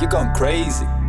You're going crazy.